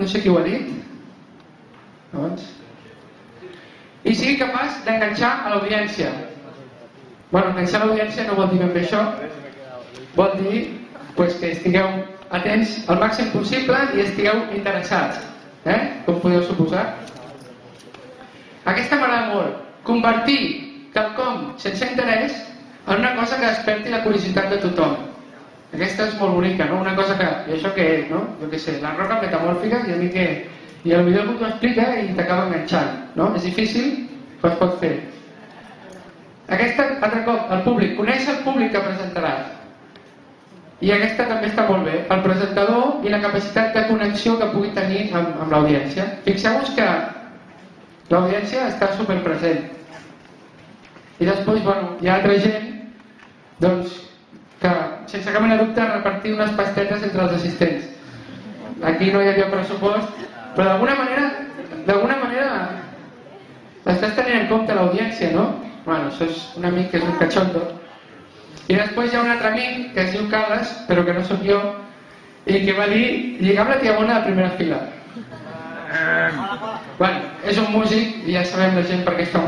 no sé qui ho ha dit, doncs, i sigui capaç d'enganxar a l'audiència. Bueno, enganxar a l'audiència no vol dir ben bé això, vol dir pues, que estigueu atents al màxim possible i estigueu interessats, eh? com podeu suposar. Aquesta m'agrada molt, convertir quelcom sense interès en una cosa que desperti la curiositat de tothom. Aquesta és molt bonica, no? Una cosa que, i això què és, no? Jo què sé, la roca metamòrfica, i a mi què... I millor t'ho explica i t'acaba enganxant, no? És difícil, però es pot fer. Aquesta, altre cop, el públic. Coneix el públic que presentaràs. I aquesta també està molt bé. El presentador i la capacitat de connexió que pugui tenir amb, amb l'audiència. Fixeu-vos que l'audiència està superpresent. I després, bueno, hi ha altra gent doncs, que sense cap mena dubte repartir unes pastetes entre els assistents. Aquí no hi havia pressupost, però d'alguna manera, d'alguna manera estàs tenint en compte l'audiència, no? Bueno, això és un amic que és un cachondo. I després hi ha un altre amic que es diu Carles, però que no sóc jo, i que va dir lligar amb la tia bona de primera fila. Bueno, és un músic i ja sabem la gent per què està